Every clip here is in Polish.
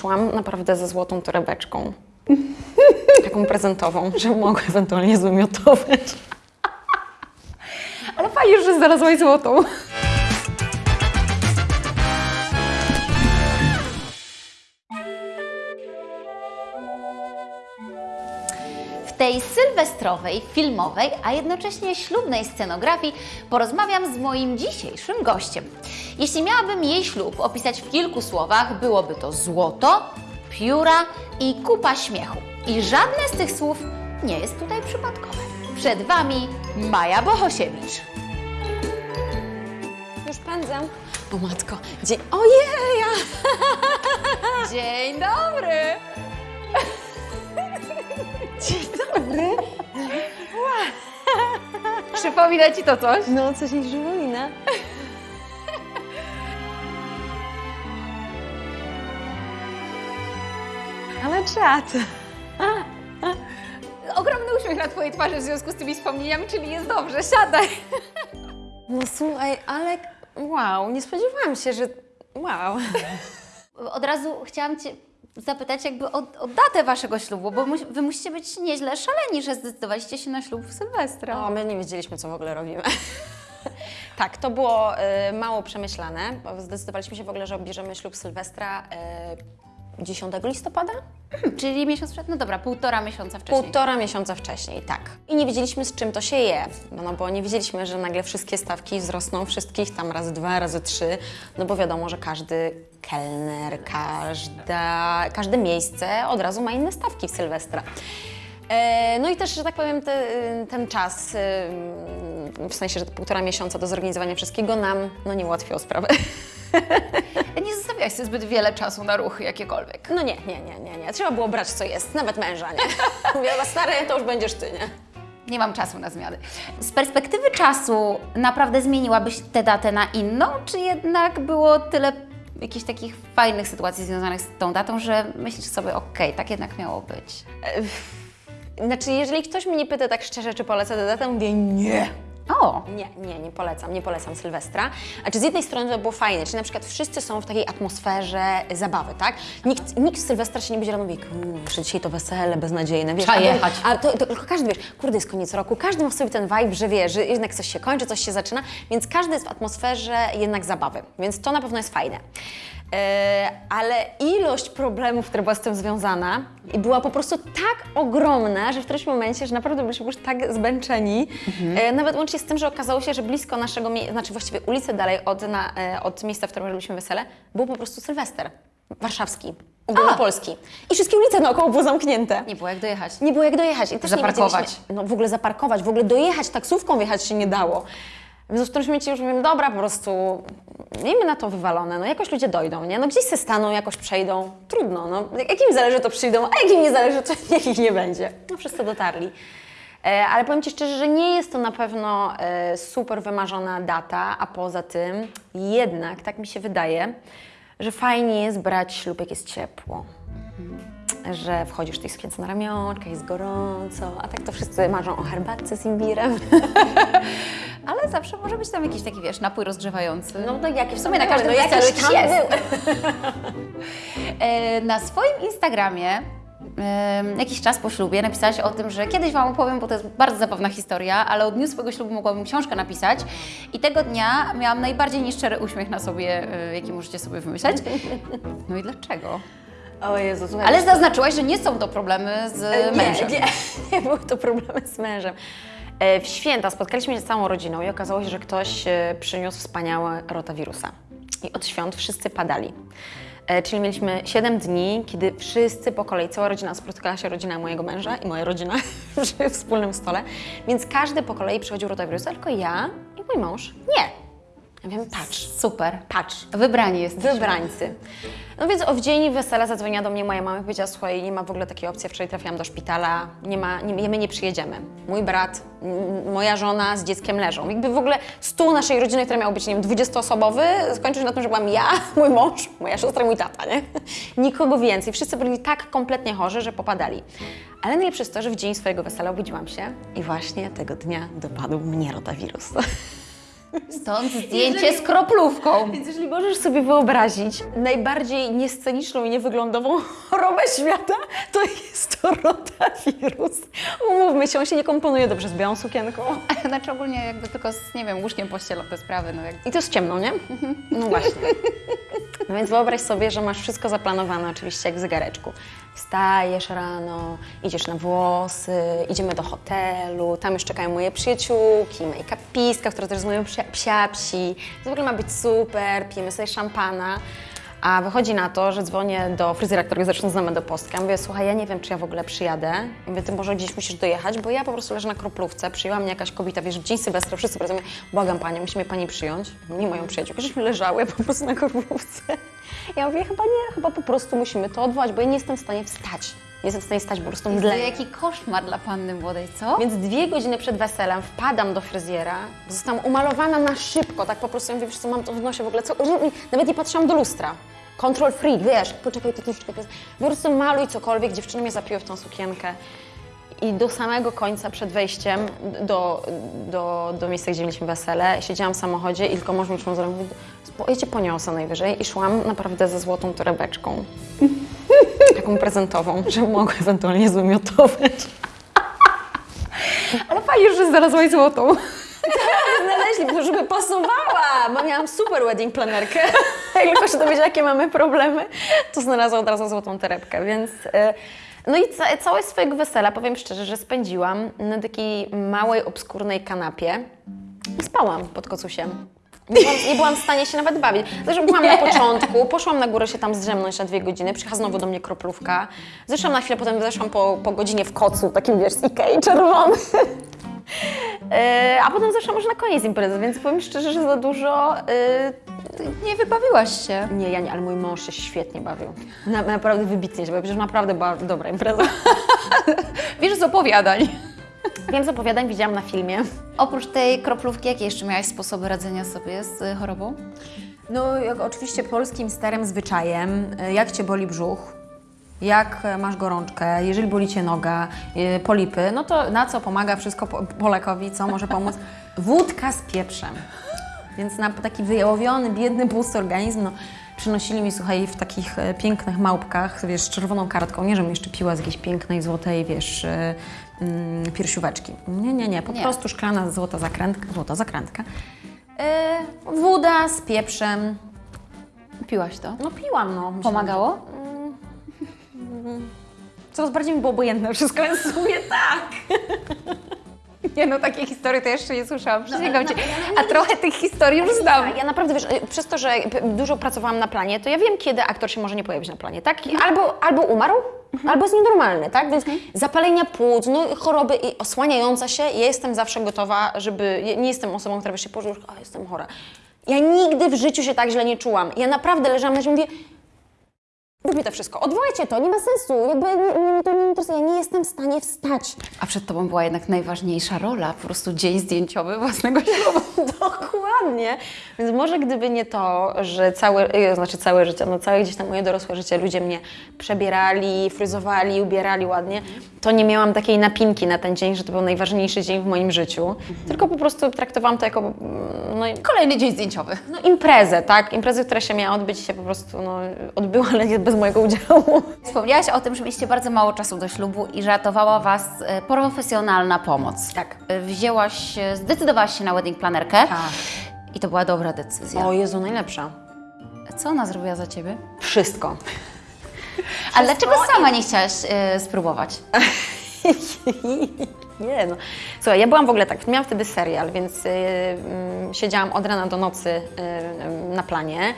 szłam naprawdę ze złotą torebeczką. Taką prezentową, że mogę ewentualnie zwymiotować. Ale fajnie, że znalazłaś złotą. Tej sylwestrowej, filmowej, a jednocześnie ślubnej scenografii porozmawiam z moim dzisiejszym gościem. Jeśli miałabym jej ślub opisać w kilku słowach, byłoby to złoto, pióra i kupa śmiechu. I żadne z tych słów nie jest tutaj przypadkowe. Przed Wami Maja Bohosiewicz. Już pędzę. O matko, gdzie... Ojej! Dzień dobry! Dzień dobry. Przypomina Ci to coś? No, coś mi przypomina. Ale czad. Ogromny uśmiech na Twojej twarzy w związku z tymi wspomnieniami, czyli jest dobrze, siadaj. No słuchaj, ale wow, nie spodziewałam się, że... Wow. Od razu chciałam Cię zapytać jakby o, o datę Waszego ślubu, bo mu, Wy musicie być nieźle szaleni, że zdecydowaliście się na ślub w Sylwestra. O, my nie wiedzieliśmy, co w ogóle robimy. tak, to było y, mało przemyślane, bo zdecydowaliśmy się w ogóle, że obierzemy ślub Sylwestra y, 10 listopada? Czyli miesiąc przed, no dobra, półtora miesiąca wcześniej. Półtora miesiąca wcześniej, tak. I nie wiedzieliśmy, z czym to się je, no, no bo nie wiedzieliśmy, że nagle wszystkie stawki wzrosną, wszystkich tam razy dwa, razy trzy, no bo wiadomo, że każdy kelner, każda, każde miejsce od razu ma inne stawki w Sylwestra. E, No i też, że tak powiem, te, ten czas, e, w sensie, że półtora miesiąca do zorganizowania wszystkiego nam no, nie ułatwiło sprawy. Sobie zbyt wiele czasu na ruchy jakiekolwiek. No nie, nie, nie, nie, nie. Trzeba było brać co jest, nawet męża, nie? Mówię, stary, to już będziesz ty, nie? Nie mam czasu na zmiany. Z perspektywy czasu naprawdę zmieniłabyś tę datę na inną, czy jednak było tyle jakichś takich fajnych sytuacji związanych z tą datą, że myślisz sobie, okej, tak jednak miało być? Znaczy, jeżeli ktoś mnie pyta tak szczerze, czy polecę tę datę, mówię nie. O, Nie, nie, nie polecam, nie polecam Sylwestra. Znaczy z jednej strony to było fajne, czyli na przykład wszyscy są w takiej atmosferze zabawy, tak? Nikt, nikt w Sylwestra się nie będzie rano mówi, kurczę, że dzisiaj to wesele beznadziejne, wiesz. Trzeba a- jechać. A to, to tylko każdy, wiesz, kurde, jest koniec roku, każdy ma w sobie ten vibe, że wie, że jednak coś się kończy, coś się zaczyna, więc każdy jest w atmosferze jednak zabawy, więc to na pewno jest fajne. E, ale ilość problemów, która była z tym związana, i była po prostu tak ogromna, że w którymś momencie, że naprawdę byliśmy już tak zmęczeni, e, nawet łącznie z tym, że okazało się, że blisko naszego, znaczy właściwie ulicy dalej od, na, e, od miejsca, w którym robiliśmy wesele, był po prostu Sylwester warszawski, ogólnopolski. I wszystkie ulice naokoło były zamknięte. nie było jak dojechać. Nie było jak dojechać. I też Zaparkować. Nie no w ogóle zaparkować, w ogóle dojechać, taksówką wjechać się nie dało. Więc w którymś momencie już mówię, dobra, po prostu miejmy na to wywalone, no jakoś ludzie dojdą, nie? No gdzieś se staną, jakoś przejdą, trudno, no. Jak im zależy, to przyjdą, a jak im nie zależy, to niech ich nie będzie. No wszyscy dotarli. E, ale powiem Ci szczerze, że nie jest to na pewno e, super wymarzona data, a poza tym jednak, tak mi się wydaje, że fajnie jest brać ślub, jak jest ciepło że wchodzisz tej sukience na ramionczkach, jest gorąco, a tak to wszyscy marzą o herbatce z imbirem. Ale zawsze może być tam jakiś taki, wiesz, napój rozgrzewający. No to jakie w sumie na każdym no, weselu jakieś jakiś tam jest. były. E, Na swoim Instagramie jakiś czas po ślubie napisałaś o tym, że kiedyś Wam opowiem, bo to jest bardzo zabawna historia, ale od dniu swojego ślubu mogłabym książkę napisać i tego dnia miałam najbardziej nieszczery uśmiech na sobie, e, jaki możecie sobie wymyśleć. No i dlaczego? O Jezu, słuchaj. Ale zaznaczyłaś, że nie są to problemy z E, mężem. Nie, nie, nie były to problemy z mężem. E, W święta spotkaliśmy się z całą rodziną i okazało się, że ktoś e, przyniósł wspaniałe rotawirusa. I od świąt wszyscy padali. E, Czyli mieliśmy 7 dni, kiedy wszyscy po kolei, cała rodzina, spotykała się rodzina mojego męża i moja rodzina przy wspólnym stole, więc każdy po kolei przychodził rotawirusa, tylko ja i mój mąż nie. Ja wiem, patrz, Super. patrz, Wybrani jesteśmy. Wybrańcy. No więc o w dzień wesela zadzwoniła do mnie moja mama i powiedziała, słuchaj, nie ma w ogóle takiej opcji, wczoraj trafiłam do szpitala, nie ma, nie, my nie przyjedziemy. Mój brat, moja żona z dzieckiem leżą. Jakby w ogóle stół naszej rodziny, który miał być, nie wiem, 20-osobowy, skończył się na tym, że byłam ja, mój mąż, moja siostra i mój tata, nie? Nikogo więcej. Wszyscy byli tak kompletnie chorzy, że popadali. Ale najlepsze jest to, że w dzień swojego wesela obudziłam się i właśnie tego dnia dopadł mnie rotawirus. Stąd zdjęcie z kroplówką. Więc jeżeli możesz sobie wyobrazić najbardziej niesceniczną i niewyglądową chorobę świata, to jest to rotawirus. Umówmy się, on się nie komponuje dobrze z białą sukienką. Znaczy ogólnie jakby tylko z, nie wiem, łóżkiem pościelą te sprawy, no jak... I to jest ciemno, nie? No właśnie. No więc wyobraź sobie, że masz wszystko zaplanowane oczywiście jak w zegareczku. Wstajesz rano, idziesz na włosy, idziemy do hotelu, tam już czekają moje przyjaciółki, make-upistka, która też jest moją psia. To w ogóle ma być super, pijemy sobie szampana. A wychodzi na to, że dzwonię do fryzjera, którego zresztą znamy do Postka. Mówię, słuchaj, ja nie wiem, czy ja w ogóle przyjadę. Mówię, ty może gdzieś musisz dojechać, bo ja po prostu leżę na kroplówce, przyjęła mnie jakaś kobieta, wiesz, w dzień Sylwestra, wszyscy pracują, błagam Panią, musi mnie Pani przyjąć. Nie moją przyjaciółkę, żeśmy leżały po prostu na kroplówce. Ja mówię, chyba nie, chyba po prostu musimy to odwołać, bo ja nie jestem w stanie wstać. Nie jestem w stanie stać, po prostu To mdleję. jaki koszmar dla panny młodej, co? Więc dwie godziny przed weselem wpadam do fryzjera, zostałam umalowana na szybko, tak po prostu ja mówię, wiesz co, mam to w nosie w ogóle, co, nawet nie patrzyłam do lustra. Control freak, wiesz, poczekaj, to troszeczkę, po prostu maluj cokolwiek, dziewczyny mnie zapiły w tą sukienkę. I do samego końca, przed wejściem do, do, do miejsca, gdzie mieliśmy wesele, siedziałam w samochodzie i tylko mąż mi "Spo- ja cię poniosę najwyżej i szłam naprawdę ze złotą torebeczką. Taką prezentową, że mogę ewentualnie zwymiotować. Ale fajnie, że znalazłaś złotą. Znaleźli, bo żeby pasowała, bo miałam super wedding planerkę. Jak tylko się dowiedziała, jakie mamy problemy, to znalazła od razu złotą torebkę, więc... e, No i ca całe swojego wesela, powiem szczerze, że spędziłam na takiej małej, obskurnej kanapie i spałam pod kocusiem. Nie byłam, nie byłam w stanie się nawet bawić. Zresztą byłam na początku, poszłam na górę się tam zdrzemnąć na dwie godziny, przyjechała znowu do mnie kroplówka. Zeszłam na chwilę, potem zeszłam po, po godzinie w kocu, takim wiesz, z Ikei czerwony. E, A potem zeszłam już na koniec imprezy, więc powiem szczerze, że za dużo. e, Nie wybawiłaś się. Nie, ja nie, ale mój mąż się świetnie bawił. Na, naprawdę wybitnie się bawił, przecież naprawdę była dobra impreza. Wiesz z opowiadań. Wiem z opowiadań, widziałam na filmie. Oprócz tej kroplówki, jakie jeszcze miałaś sposoby radzenia sobie z y, chorobą? No, jak oczywiście polskim starym zwyczajem, e, jak Cię boli brzuch, jak e, masz gorączkę, jeżeli boli Cię noga, polipy, no to na co pomaga wszystko po- Polekowi, co może pomóc? Wódka z pieprzem. Więc na taki wyjałowiony, biedny, pusty organizm, no, przynosili mi, słuchaj, w takich pięknych małpkach, wiesz, z czerwoną kartką, nie, żebym jeszcze piła z jakiejś pięknej, złotej, wiesz, mm, piersióweczki. Nie, nie, nie, po Nie. prostu szklana złota zakrętka, złota zakrętka. E, woda z pieprzem, Piłaś to? no piłam, no. Pomagało? Coraz bardziej mi było obojętne wszystko, więc w sumie tak. Nie no, takiej historii to jeszcze nie słyszałam, przysięgam Ci. A trochę tych historii już znam. Ja naprawdę, wiesz, y, przez to, że dużo pracowałam na planie, to ja wiem, kiedy aktor się może nie pojawić na planie, tak? Albo, albo umarł, albo jest nienormalny, tak? Więc zapalenia płuc, no choroby i osłaniająca się, ja jestem zawsze gotowa, żeby... ja nie jestem osobą, która wiesz, się położy, a jestem chora. Ja nigdy w życiu się tak źle nie czułam. Ja naprawdę leżałam na ziemi i mówię, Róbmy to wszystko, odwołajcie to, nie ma sensu, jakby nie, nie, to nie interesuje, ja nie jestem w stanie wstać. A przed Tobą była jednak najważniejsza rola, po prostu dzień zdjęciowy własnego ślubu. Dokładnie. Więc może gdyby nie to, że całe, e, znaczy całe życie, no całe gdzieś tam moje dorosłe życie ludzie mnie przebierali, fryzowali, ubierali ładnie, to nie miałam takiej napinki na ten dzień, że to był najważniejszy dzień w moim życiu. Tylko po prostu traktowałam to jako mm, no, Kolejny dzień zdjęciowy. no, imprezę, tak? Imprezę, która się miała odbyć się po prostu no, odbyła, ale nie bez mojego udziału. Wspomniałaś o tym, że mieliście bardzo mało czasu do ślubu i że ratowała Was e, profesjonalna pomoc. Tak. E, Wzięłaś, e, zdecydowałaś się na wedding planerkę Tak. i to była dobra decyzja. O Jezu, najlepsza. Co ona zrobiła za Ciebie? Wszystko. Ale dlaczego sama nie chciałaś e, spróbować? Nie no. Słuchaj, ja byłam w ogóle tak, miałam wtedy serial, więc y, mm, siedziałam od rana do nocy y, na planie.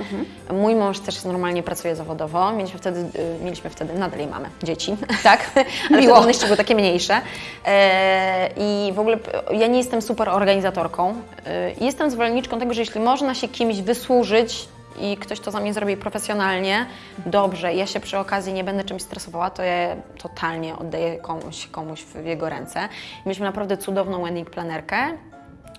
Mój mąż też normalnie pracuje zawodowo. Mieliśmy wtedy, y, mieliśmy wtedy nadal jej mamy, dzieci. Tak? Ale Miło. wtedy one jeszcze były takie mniejsze. E, I w ogóle p- ja nie jestem super organizatorką. E, jestem zwolenniczką tego, że jeśli można się kimś wysłużyć i ktoś to za mnie zrobi profesjonalnie, dobrze, ja się przy okazji nie będę czymś stresowała, to ja totalnie oddaję komuś, komuś w jego ręce. Mieliśmy naprawdę cudowną wedding planerkę,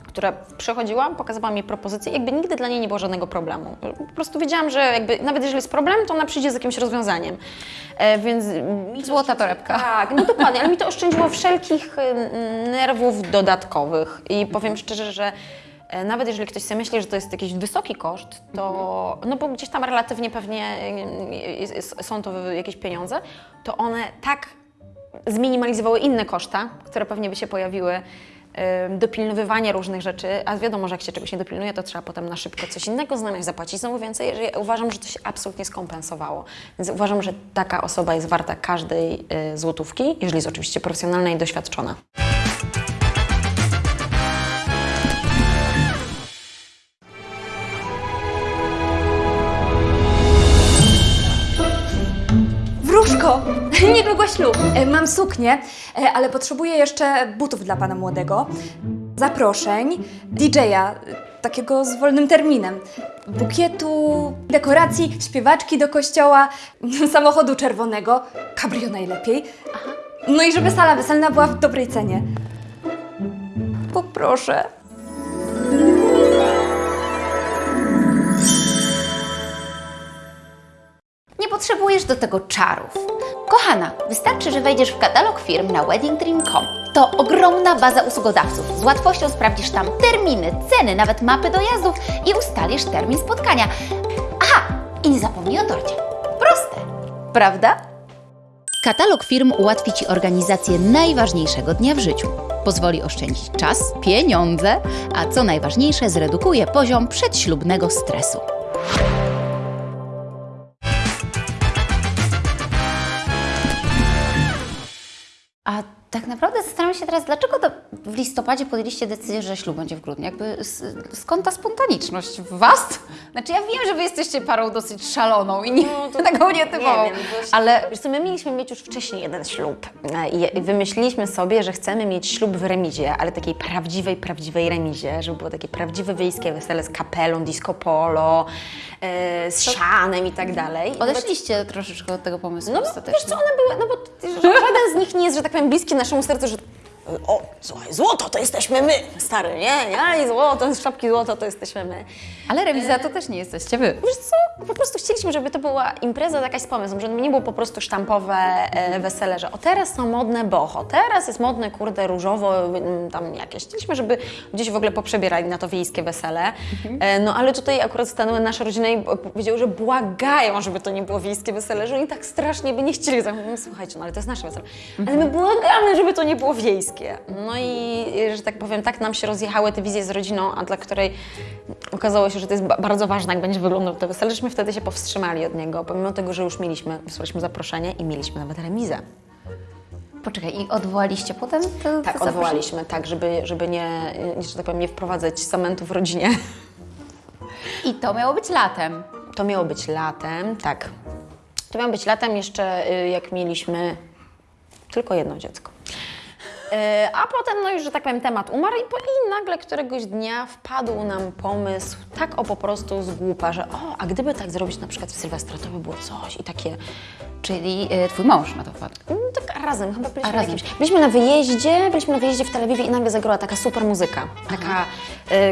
która przychodziła, pokazywała mi propozycje, jakby nigdy dla niej nie było żadnego problemu. Po prostu wiedziałam, że jakby, nawet jeżeli jest problem, to ona przyjdzie z jakimś rozwiązaniem. E, więc mi Złota torebka. tak, no dokładnie, ale mi to oszczędziło wszelkich y, nerwów dodatkowych i powiem szczerze, że Nawet jeżeli ktoś sobie myśli, że to jest jakiś wysoki koszt, to, no bo gdzieś tam relatywnie pewnie e, jest- są to jakieś pieniądze, to one tak zminimalizowały inne koszta, które pewnie by się pojawiły, e, dopilnowywanie różnych rzeczy, a wiadomo, że jak się czegoś nie dopilnuje, to trzeba potem na szybko coś innego znaleźć, zapłacić znowu więcej. Uważam, że to się absolutnie skompensowało. Więc uważam, że taka osoba jest warta każdej e, złotówki, jeżeli jest oczywiście profesjonalna i doświadczona. Niedługo ślub. E, Mam suknię, e, ale potrzebuję jeszcze butów dla pana młodego, zaproszeń, DJ-a, e, takiego z wolnym terminem, bukietu, dekoracji, śpiewaczki do kościoła, samochodu czerwonego, cabrio najlepiej. No i żeby sala weselna była w dobrej cenie. Poproszę. Nie potrzebujesz do tego czarów. Kochana, wystarczy, że wejdziesz w katalog firm na weddingdream.com. To ogromna baza usługodawców. Z łatwością sprawdzisz tam terminy, ceny, nawet mapy dojazdów i ustalisz termin spotkania. Aha, i nie zapomnij o torcie. Proste, prawda? Katalog firm ułatwi Ci organizację najważniejszego dnia w życiu. Pozwoli oszczędzić czas, pieniądze, a co najważniejsze, zredukuje poziom przedślubnego stresu. Naprawdę zastanawiam się teraz, dlaczego to w listopadzie podjęliście decyzję, że ślub będzie w grudniu? Jakby skąd ta spontaniczność w Was? Znaczy ja wiem, że Wy jesteście parą dosyć szaloną i nie, taką nietypową, Nie wiem, ale Wiesz co, my mieliśmy mieć już wcześniej jeden ślub E, i wymyśliliśmy sobie, że chcemy mieć ślub w remizie, ale takiej prawdziwej, prawdziwej remizie, żeby było takie prawdziwe wiejskie wesele z kapelą, disco polo, e, z sianem i tak dalej. Odeszliście troszeczkę od tego pomysłu no, wiesz co, one były, no bo żaden z nich nie jest, że tak powiem, bliski naszemu sercu, że o, słuchaj, złoto to jesteśmy my, stary, nie? Ja i złoto, z szapki złoto to jesteśmy my. Ale remiza to też nie jesteście Wy. Wiesz co, po prostu chcieliśmy, żeby to była impreza jakaś z pomysłem, żeby nie było po prostu sztampowe e, wesele, że o teraz są modne boho, teraz jest modne, kurde, różowo, mm, tam jakieś. Chcieliśmy, żeby gdzieś w ogóle poprzebierali na to wiejskie wesele. E, no ale tutaj akurat stanęły nasze rodziny i powiedziały, że błagają, żeby to nie było wiejskie wesele, że oni tak strasznie by nie chcieli. Mówimy, słuchajcie, no ale to jest nasze wesele. Ale my błagamy, żeby to nie było wiejskie. No i, że tak powiem, tak nam się rozjechały te wizje z rodziną, a dla której okazało się, że to jest ba- bardzo ważne, jak będzie wyglądał to wesele, żeśmy wtedy się powstrzymali od niego, pomimo tego, że już mieliśmy, wysłaliśmy zaproszenie i mieliśmy nawet remizę. Poczekaj, i odwołaliście potem? To, Tak, odwołaliśmy, tak, żeby, żeby nie, że tak powiem, nie wprowadzać zamętu w rodzinie. I to miało być latem. To miało być latem, tak. To miało być latem jeszcze, y, jak mieliśmy tylko jedno dziecko. Y, A potem, no już, że tak powiem, temat umarł i, po, i nagle któregoś dnia wpadł nam pomysł, tak o po prostu z głupa, że o, a gdyby tak zrobić na przykład w Sylwestra, to by było coś i takie, Czyli y, Twój mąż na to wpadł. no, tak razem, chyba byliśmy, A, razem. jakimś, byliśmy na wyjeździe, byliśmy na wyjeździe w Tel Awiwie i nagle zagrała taka super muzyka, taka, y,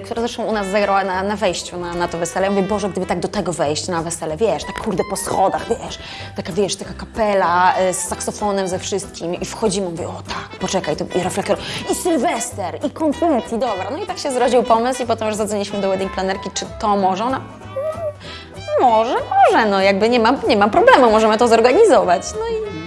która zresztą u nas zagrała na, na wejściu na, na to wesele. Ja mówię, Boże, gdyby tak do tego wejść na wesele, wiesz, tak kurde po schodach, wiesz, taka, wiesz, taka kapela y, z saksofonem ze wszystkim i wchodzimy, mówię, o tak, poczekaj, to i reflektor, i Sylwester, i konfetti, dobra. No i tak się zrodził pomysł i potem już zadzwoniliśmy do wedding planerki, czy to może, ona, może, może, no jakby nie ma, nie ma problemu, możemy to zorganizować. No i,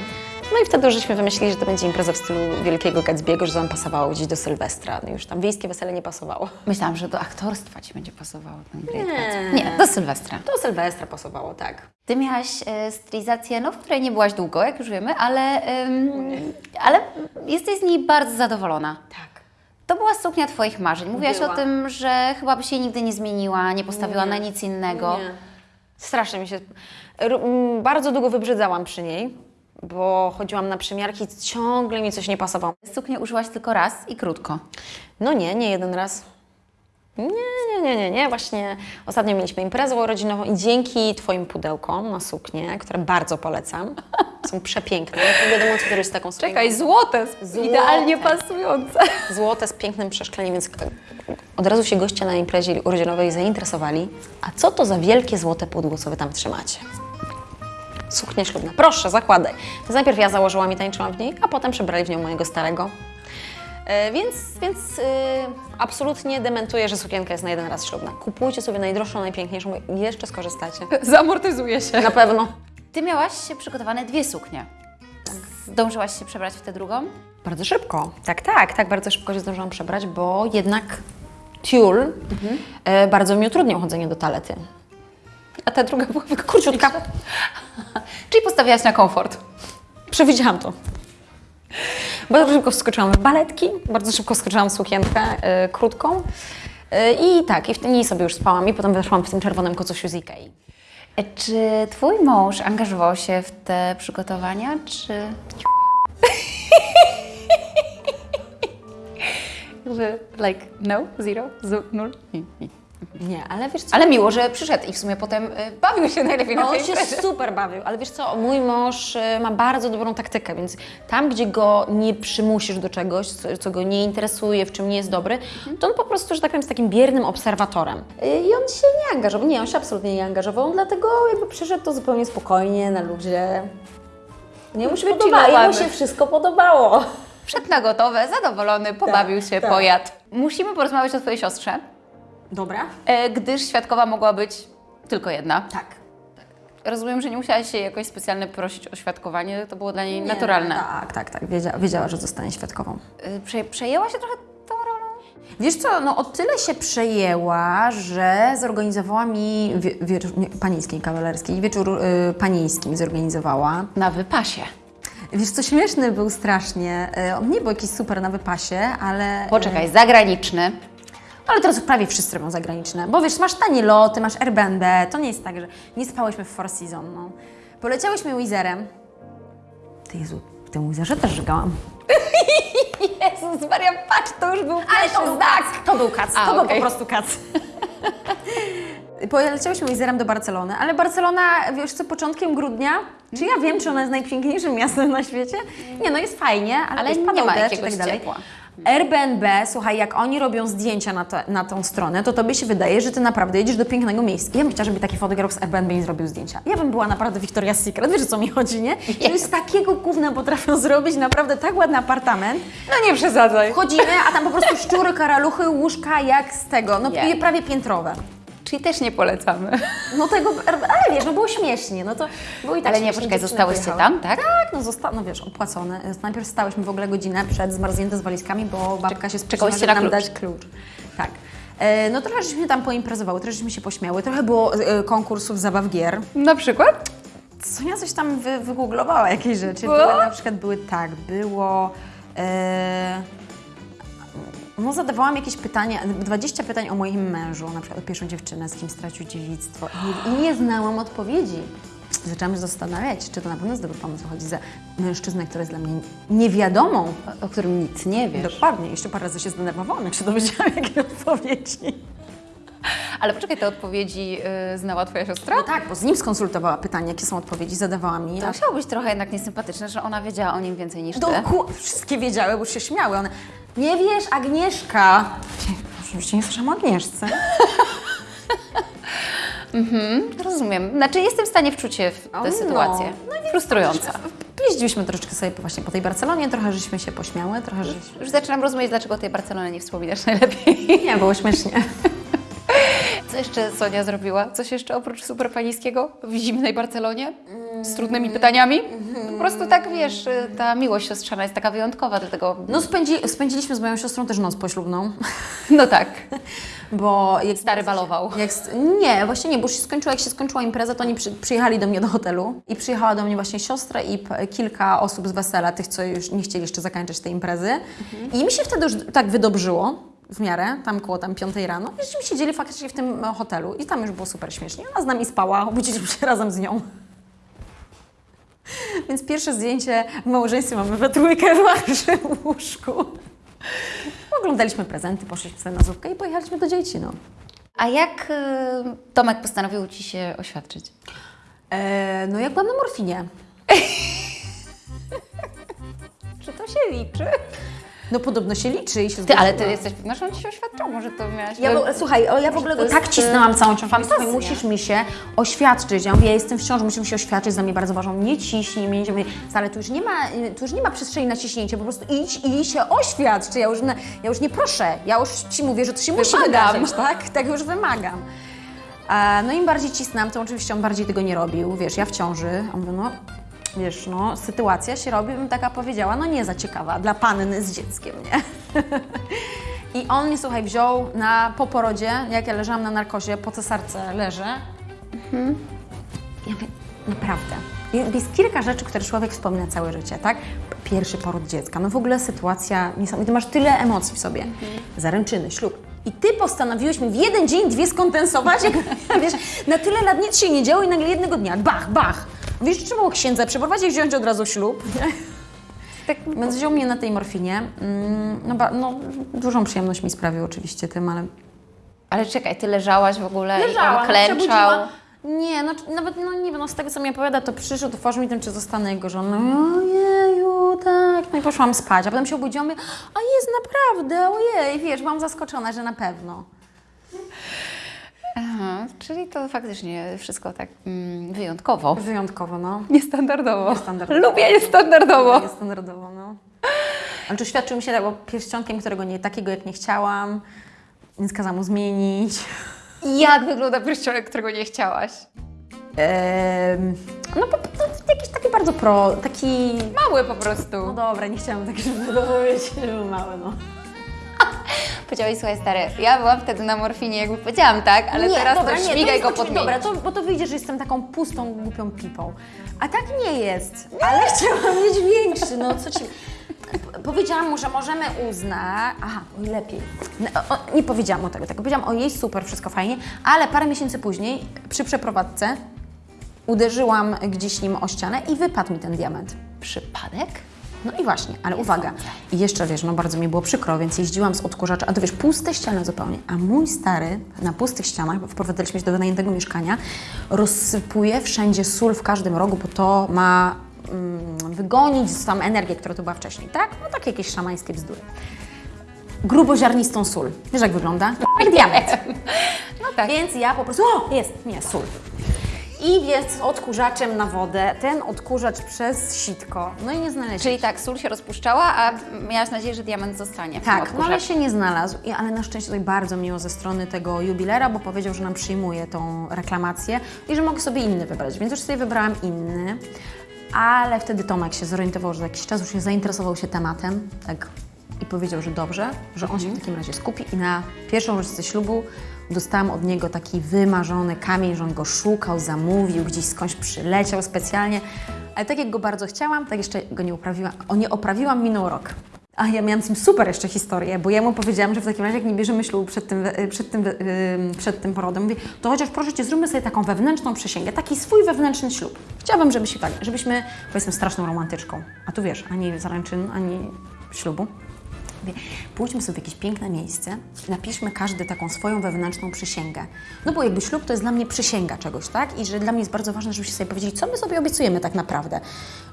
no i wtedy żeśmy wymyślili, że to będzie impreza w stylu Wielkiego Gatsby'ego, że to nam pasowało gdzieś do Sylwestra. No już tam wiejskie wesele nie pasowało. Myślałam, że do aktorstwa Ci będzie pasowało ten Great Nie. Gatsby. Nie, do Sylwestra. Do Sylwestra pasowało, tak. Ty miałaś e, stylizację, no, w której nie byłaś długo, jak już wiemy, ale, ym, ale jesteś z niej bardzo zadowolona. Tak. To była suknia Twoich marzeń. Mówiłaś Była. o tym, że chyba by się nigdy nie zmieniła, nie postawiła na nic innego. Nie. Strasznie mi się... m, Bardzo długo wybrzydzałam przy niej, bo chodziłam na przymiarki i ciągle mi coś nie pasowało. Suknię użyłaś tylko raz i krótko. No nie, nie jeden raz. Nie, nie, nie, nie, nie. Właśnie ostatnio mieliśmy imprezę urodzinową i dzięki Twoim pudełkom na suknię, które bardzo polecam, są przepiękne. Nie wiadomo, co jest taką suknią. złote, Złote. idealnie pasujące. Złote z pięknym przeszkleniem, więc od razu się goście na imprezie urodzinowej zainteresowali. A co to za wielkie złote pudło, co Wy tam trzymacie? Suknia ślubna. Proszę, zakładaj. Więc najpierw ja założyłam i tańczyłam w niej, a potem przebrali w nią mojego starego. E, więc więc e, absolutnie dementuję, że sukienka jest na jeden raz ślubna. Kupujcie sobie najdroższą, najpiękniejszą i jeszcze skorzystacie. Zamortyzuje się. Na pewno. Ty miałaś przygotowane dwie suknie. Zdążyłaś się przebrać w tę drugą? Bardzo szybko. Tak, tak, tak bardzo szybko się zdążyłam przebrać, bo jednak tiul e, bardzo mi utrudniał chodzenie do talety. A ta druga była Króciutka. Czyli postawiałaś na komfort. Przewidziałam to. Bardzo szybko wskoczyłam w baletki, bardzo szybko wskoczyłam w sukienkę e, krótką. E, I tak, i w niej sobie już spałam i potem weszłam w tym czerwonym kocusiu z Ikei. E, Czy twój mąż angażował się w te przygotowania, czy... Like, no, zero, zu, nul. Nie, ale wiesz co? Ale miło, że przyszedł i w sumie potem y, bawił się najlepiej na No, tej on się imprezie. super bawił, ale wiesz co, mój mąż y, ma bardzo dobrą taktykę, więc tam, gdzie go nie przymusisz do czegoś, co, co go nie interesuje, w czym nie jest dobry, to on po prostu, że tak powiem, jest takim biernym obserwatorem. Y, I on się nie angażował, nie, on się absolutnie nie angażował, dlatego jakby przyszedł to zupełnie spokojnie, na luzie. Nie mu się podobało, Wychillowany. jemu się wszystko podobało. Wszedł na gotowe, zadowolony, pobawił się, tak. pojadł. Musimy porozmawiać o twojej siostrze, Dobra? e, gdyż świadkowa mogła być tylko jedna. Tak. Rozumiem, że nie musiałaś się jakoś specjalnie prosić o świadkowanie, to było dla niej naturalne. Tak, tak, tak, wiedziała, wiedziała, że zostanie świadkową. Y, Prze przejęła się trochę tą rolą? Wiesz co, no o tyle się przejęła, że zorganizowała mi wie, wieczór nie, panieńskiej kawalerskiej, wieczór y, panieński zorganizowała. Na wypasie. Wiesz co, śmieszny był strasznie. Y, on nie był jakiś super na wypasie, ale... Poczekaj, zagraniczny. Ale teraz prawie wszyscy robią zagraniczne, bo wiesz, masz tanie loty, masz Airbnb, to nie jest tak, że nie spałyśmy w Four Seasons, no. Poleciałyśmy Wizerem. Ty Jezu, w tym Wizerze też żygałam. Jezus Maria, patrz, to już był Ale to był kac, to był kac, A, to był okej. po prostu kac. Poleciałyśmy Wizerem do Barcelony, ale Barcelona, wiesz co, początkiem grudnia, czy ja wiem, czy ona jest najpiękniejszym miastem na świecie? Nie, no jest fajnie, ale, Ale wiesz, nie ma i jakiegoś tak dalej. ciepła. Airbnb, słuchaj, jak oni robią zdjęcia na, te, na tą stronę, to tobie się wydaje, że ty naprawdę jedziesz do pięknego miejsca. Ja bym chciała, żeby taki fotograf z Airbnb mi zrobił zdjęcia. Ja bym była naprawdę Victoria's Secret, wiesz o co mi chodzi, nie? Że z takiego gówna potrafią zrobić naprawdę tak ładny apartament. No nie przesadzaj. Wchodzimy, a tam po prostu szczury, karaluchy, łóżka jak z tego, no Nie. prawie piętrowe. Czyli też nie polecamy. No tego, ale wiesz, no było śmiesznie, no to było i tak Ale nie, poczekaj, zostałyście tam, tak? Tak, no zosta- no wiesz, opłacone. Najpierw stałyśmy w ogóle godzinę przed zmarznięte z walizkami, bo babka się na nam klucz. dać klucz. Tak. E, no trochę żeśmy tam poimprezowały, trochę żeśmy się pośmiały, trochę było e, konkursów zabaw gier. Na przykład? Sonia coś tam wy, wygooglowała jakieś rzeczy. Były, na przykład były tak, było... E, no zadawałam jakieś pytania, 20 pytań o moim mężu, na przykład o pierwszą dziewczynę, z kim stracił dziewictwo i nie, i nie znałam odpowiedzi. Zaczęłam się zastanawiać, czy to na pewno jest dobry pomysł, chodzi za mężczyznę, który jest dla mnie niewiadomą. O którym nic nie wiesz. Dokładnie, jeszcze parę razy się zdenerwowałam, jak się dowiedziałam, jakie odpowiedzi. Ale poczekaj, te odpowiedzi y, znała twoja siostra? No tak, bo z nim skonsultowała pytania, jakie są odpowiedzi, zadawała mi. To musiało być trochę jednak niesympatyczne, że ona wiedziała o nim więcej niż ty. Doku- wszystkie wiedziały, bo już się śmiały. One, nie wiesz, Agnieszka. Oczywiście nie słyszałam o Agnieszce. Rozumiem. Znaczy jestem w stanie wczuć się w tę no. sytuację. Frustrująca. Jeździliśmy troszeczkę sobie właśnie po tej Barcelonie, trochę żeśmy się pośmiały, trochę żeśmy... Już zaczynam rozumieć, dlaczego tej Barcelony nie wspominasz najlepiej. Nie, było śmiesznie. Co jeszcze Sonia zrobiła? Coś jeszcze oprócz super panieńskiego w zimnej Barcelonie? Z trudnymi pytaniami? Po prostu tak, wiesz, ta miłość siostrzana jest taka wyjątkowa, dlatego... No spędzi, spędziliśmy z moją siostrą też noc poślubną, No tak. bo... Jak, Stary balował. jak, nie, właśnie nie, bo się skończyła, jak się skończyła impreza, to oni przy, przyjechali do mnie do hotelu i przyjechała do mnie właśnie siostra i p- kilka osób z wesela, tych, co już nie chcieli jeszcze zakończyć tej imprezy. I mi się wtedy już tak wydobrzyło, w miarę, tam koło tam piątej rano, i żeśmy siedzieli faktycznie w tym hotelu i tam już było super śmiesznie. Ona z nami spała, obudziliśmy się razem z nią. Więc pierwsze zdjęcie w małżeństwie mamy we trójkę w naszym łóżku. Oglądaliśmy prezenty, poszliśmy sobie na zupkę i pojechaliśmy do dzieci, no. A jak y, Tomek postanowił Ci się oświadczyć? E, no jak byłam na morfinie. Czy to się liczy? No podobno się liczy i się Ty, ale ty jesteś pewna, że on ci się oświadczył, może to miałaś... Ja, w- słuchaj, o, ja w ogóle go tak jest, cisnęłam całą ciążę. Mówię, musisz mi się oświadczyć. Ja mówię, ja jestem w ciąży, musisz mi się oświadczyć, dla mnie bardzo ważną. Nie ciśnij mnie, nie ale tu już nie ma, y, tu już nie ma przestrzeni na ciśnięcie, po prostu idź i się oświadcz. Ja już, na, ja już nie proszę, ja już ci mówię, że to się musi Wymagam. wydarzyć, tak? Tak już wymagam. A, no im bardziej cisnęłam, to oczywiście on bardziej tego nie robił. Wiesz, ja w ciąży, a on mówi, no wiesz, no sytuacja się robi, bym taka powiedziała, no nie za ciekawa dla panny z dzieckiem, nie? I on mnie, słuchaj, wziął na, po porodzie, jak ja leżałam na narkozie, po cesarce leżę. Ja mówię, naprawdę. Jest jest kilka rzeczy, które człowiek wspomina całe życie, tak? Pierwszy poród dziecka, no w ogóle sytuacja niesamowita. Masz tyle emocji w sobie. Zaręczyny, ślub. I ty postanowiłeś mi w jeden dzień dwie skondensować, jak, wiesz, na tyle lat nic się nie działo i nagle jednego dnia, bach, bach. Wiesz, trzeba było księdza przeprowadzić i wziąć od razu ślub. Tak, więc wziął mnie na tej morfinie. Mm, No, ba, no, dużą przyjemność mi sprawił oczywiście tym, ale Ale czekaj, ty leżałaś w ogóle Leżałam, i on klęczał. Nie, no, nawet no, nie wiem, no, z tego co mi opowiada, to przyszedł, otworzył mi tym, czy zostanę jego żoną. Ojeju, tak. No i poszłam spać, a potem się obudziłam i mówię, a jest naprawdę, ojej, wiesz, byłam zaskoczona, że na pewno. Aha, czyli to faktycznie wszystko tak mm, wyjątkowo. Wyjątkowo, no. Niestandardowo. Niestandardowo. Lubię niestandardowo. Jest standardowo, no. Ale to świadczył mi się tak, bo pierścionkiem, którego nie, takiego jak nie chciałam, więc kazałam mu zmienić. Jak wygląda pierścionek, którego nie chciałaś? Ehm, no, po, to jakiś taki bardzo pro, taki Mały po prostu. No dobra, nie chciałam tak żeby powiedzieć, że mały, no. Powiedziałeś, słuchaj stary, ja byłam wtedy na morfinie, jakby powiedziałam tak, ale teraz to śmigaj go jest podmienić. Dobra, to, bo to wyjdzie, że jestem taką pustą, głupią pipą. A tak nie jest, ale chciałam mieć większy, no co ci... Powiedziałam mu, że możemy uznać... Aha, oj, lepiej. No, o, nie powiedziałam mu tego, tak powiedziałam, o jej super, wszystko fajnie, ale parę miesięcy później, przy przeprowadzce, uderzyłam gdzieś nim o ścianę i wypadł mi ten diament. Przypadek? No i właśnie, ale uwaga. I jeszcze wiesz, no bardzo mi było przykro, więc jeździłam z odkurzacza, a to wiesz, puste ściany zupełnie. A mój stary na pustych ścianach, bo wprowadzaliśmy się do wynajętego mieszkania, rozsypuje wszędzie sól w każdym rogu, bo to ma mm, wygonić tam energię, która tu była wcześniej, tak? No takie jakieś szamańskie bzdury. Gruboziarnistą sól. Wiesz jak wygląda? Jak diament. No tak. Więc ja po prostu, o, jest, nie, sól. I z odkurzaczem na wodę, ten odkurzacz przez sitko, no i nie znaleźliśmy. Czyli tak, sól się rozpuszczała, a miałaś nadzieję, że diament zostanie w tym Tak, no ale się nie znalazł. I, ale na szczęście tutaj bardzo miło ze strony tego jubilera, bo powiedział, że nam przyjmuje tą reklamację i że mogę sobie inny wybrać. Więc już sobie wybrałam inny. Ale wtedy Tomek się zorientował, że za jakiś czas już się zainteresował się tematem. Tak. I powiedział, że dobrze, że on się w takim razie skupi. I na pierwszą rocznicę ślubu dostałam od niego taki wymarzony kamień, że on go szukał, zamówił, gdzieś skądś przyleciał specjalnie. Ale tak jak go bardzo chciałam, tak jeszcze go nie uprawiłam. O, nie oprawiłam, minął rok. A ja miałam z tym super jeszcze historię, bo ja mu powiedziałam, że w takim razie, jak nie bierzemy ślubu przed tym, we- przed tym, ym, przed tym porodem, mówię, to chociaż proszę Cię, zróbmy sobie taką wewnętrzną przysięgę, taki swój wewnętrzny ślub. Chciałabym, żeby się tak, żebyśmy, bo jestem straszną romantyczką, a tu wiesz, ani zaręczyn, ani ślubu. Mówię, pójdźmy sobie w jakieś piękne miejsce, napiszmy każdy taką swoją wewnętrzną przysięgę. No bo jakby ślub to jest dla mnie przysięga czegoś, tak? I że dla mnie jest bardzo ważne, żebyście sobie powiedzieli, co my sobie obiecujemy tak naprawdę.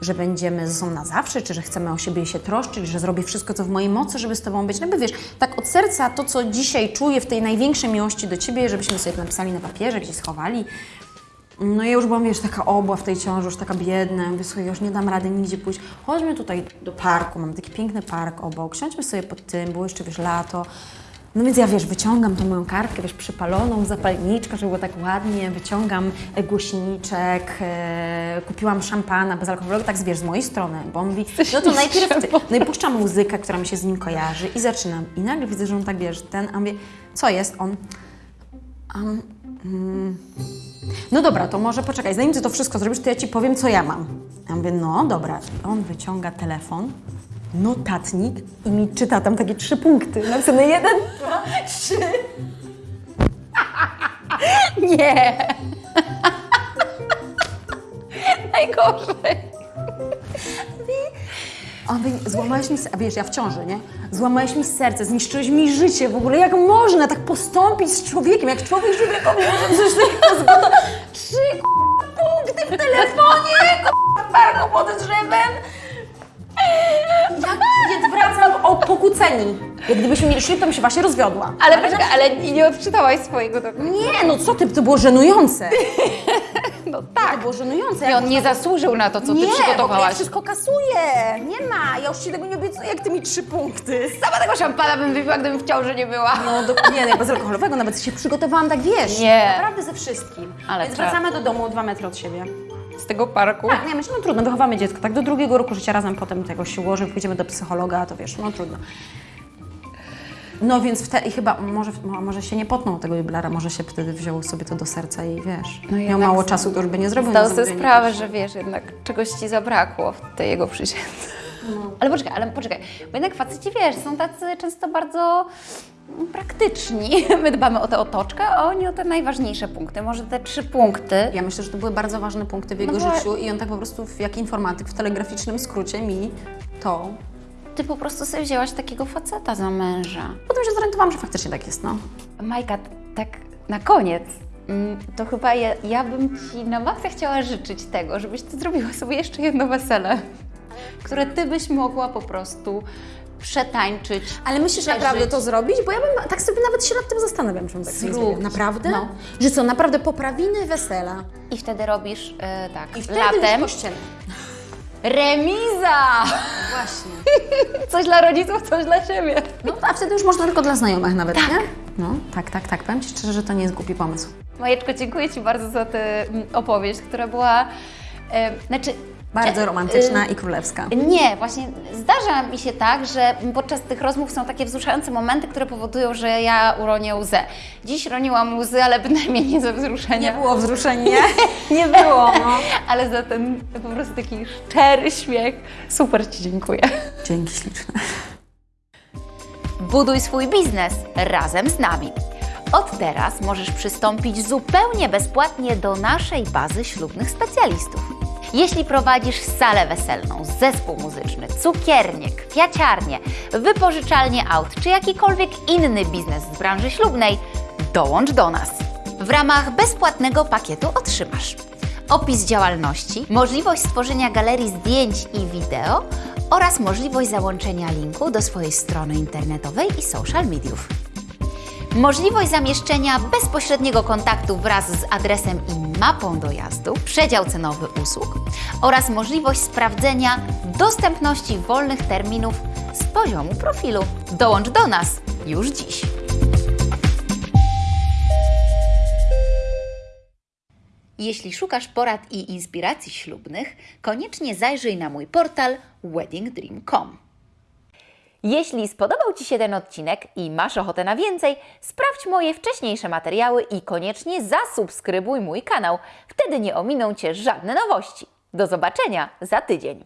Że będziemy ze sobą na zawsze, czy że chcemy o siebie się troszczyć, że zrobię wszystko, co w mojej mocy, żeby z Tobą być. No by wiesz, tak od serca to, co dzisiaj czuję w tej największej miłości do Ciebie, żebyśmy sobie to napisali na papierze, gdzieś schowali. No ja już byłam, wiesz, taka obła w tej ciąży, już taka biedna. Mówię, słuchaj, już nie dam rady nigdzie pójść. Chodźmy tutaj do parku, mamy taki piękny park obok. Siądźmy sobie pod tym, było jeszcze, wiesz, lato. No więc ja, wiesz, wyciągam tą moją kartkę, wiesz, przypaloną, zapalniczkę, żeby było tak ładnie, wyciągam głośniczek, e, kupiłam szampana bezalkoholowego, tak, wiesz, z mojej strony, bo on mówi, no to najpierw ty. No i puszczam muzykę, która mi się z nim kojarzy i zaczynam. I nagle widzę, że on tak, wiesz, ten, a mówię, co jest? On, um, mm, no dobra, to może poczekaj, zanim ty to wszystko zrobisz, to ja ci powiem, co ja mam. Ja mówię, no dobra. On wyciąga telefon, notatnik i mi czyta tam takie trzy punkty. Napisane jeden, dwa, trzy. Nie! Najgorzej. A on mówi, złamałeś mi, a wiesz, ja w ciąży, nie? Złamałeś mi serce, zniszczyłeś mi życie w ogóle. Jak można tak postąpić z człowiekiem? Jak człowiek człowiekowi może coś takiego zgoda? Trzy punkty w telefonie, k***a, parku pod drzewem. Jak, wracam o, pokut oceni. Jak gdybyśmy mieli ślub, to bym się właśnie rozwiodła. Ale poczekaj, ale nie odczytałaś swojego dokumentu. Nie, no co ty, to było żenujące. No To tak. było żenujące. I on nie zasłużył na to, co nie, ty przygotowałaś. wszystko kasuję. Nie ma, ja już ci tego nie obiecuję, jak ty mi trzy punkty. Sama tego szampana bym wypiła, gdybym w ciąży nie była. No do, nie, nie, bezalkoholowego, nawet się przygotowałam tak, wiesz. Nie. Naprawdę ze wszystkim. Ale Więc wracamy do domu dwa metry od siebie. Z tego parku. Tak, nie, myślę, no trudno, wychowamy dziecko, tak, do drugiego roku życia razem potem tego się ułoży, pójdziemy do psychologa, to wiesz, no trudno. No więc wtedy i chyba, może, mo- może się nie potnął tego jubilera, może się wtedy wziął sobie to do serca i wiesz, No miał mało czasu, to już by nie zrobił. Zdał na sobie sprawę, że wiesz, jednak czegoś ci zabrakło w tej jego przysiędze. Ale poczekaj, ale poczekaj, bo jednak faceci, wiesz, są tacy często bardzo praktyczni. My dbamy o tę otoczkę, a oni o te najważniejsze punkty. Może te trzy punkty. Ja myślę, że to były bardzo ważne punkty w jego No życiu i on tak po prostu, w- jak informatyk, w telegraficznym skrócie mi to... Ty po prostu sobie wzięłaś takiego faceta za męża. Potem się zorientowałam, że faktycznie tak jest, no. Majka, tak na koniec, mm, to chyba ja, ja bym Ci na maksa chciała życzyć tego, żebyś Ty zrobiła sobie jeszcze jedno wesele, które Ty byś mogła po prostu przetańczyć. Ale myślisz przeżyć. naprawdę to zrobić? Bo ja bym tak sobie nawet się nad tym zastanawiam, bym tak sobie Zrób. zrobiła. Naprawdę? No. Że co, naprawdę poprawiny wesela. I wtedy robisz e, tak, I wtedy latem remiza! Właśnie. Coś dla rodziców, coś dla siebie. No, a wtedy już można tylko dla znajomych nawet, nie? No, tak, tak, tak. Powiem Ci szczerze, że to nie jest głupi pomysł. Majeczko, dziękuję Ci bardzo za tę mm, opowieść, która była, e, znaczy... Bardzo e, romantyczna e, i królewska. Nie, właśnie zdarza mi się tak, że podczas tych rozmów są takie wzruszające momenty, które powodują, że ja uronię łzę. Dziś roniłam łzy, ale bynajmniej nie ze wzruszenia. było wzruszeń, nie? Nie było, no. Ale za ten po prostu taki szczery śmiech. Super Ci dziękuję. Dzięki śliczne. Buduj swój biznes razem z nami. Od teraz możesz przystąpić zupełnie bezpłatnie do naszej bazy ślubnych specjalistów. Jeśli prowadzisz salę weselną, zespół muzyczny, cukiernię, kwiaciarnię, wypożyczalnię aut czy jakikolwiek inny biznes z branży ślubnej, dołącz do nas. W ramach bezpłatnego pakietu otrzymasz opis działalności, możliwość stworzenia galerii zdjęć i wideo oraz możliwość załączenia linku do swojej strony internetowej i social mediów. Możliwość zamieszczenia bezpośredniego kontaktu wraz z adresem i mapą dojazdu, przedział cenowy usług oraz możliwość sprawdzenia dostępności wolnych terminów z poziomu profilu. Dołącz do nas już dziś. Jeśli szukasz porad i inspiracji ślubnych, koniecznie zajrzyj na mój portal weddingdream.com. Jeśli spodobał Ci się ten odcinek i masz ochotę na więcej, sprawdź moje wcześniejsze materiały i koniecznie zasubskrybuj mój kanał. Wtedy nie ominą Cię żadne nowości. Do zobaczenia za tydzień.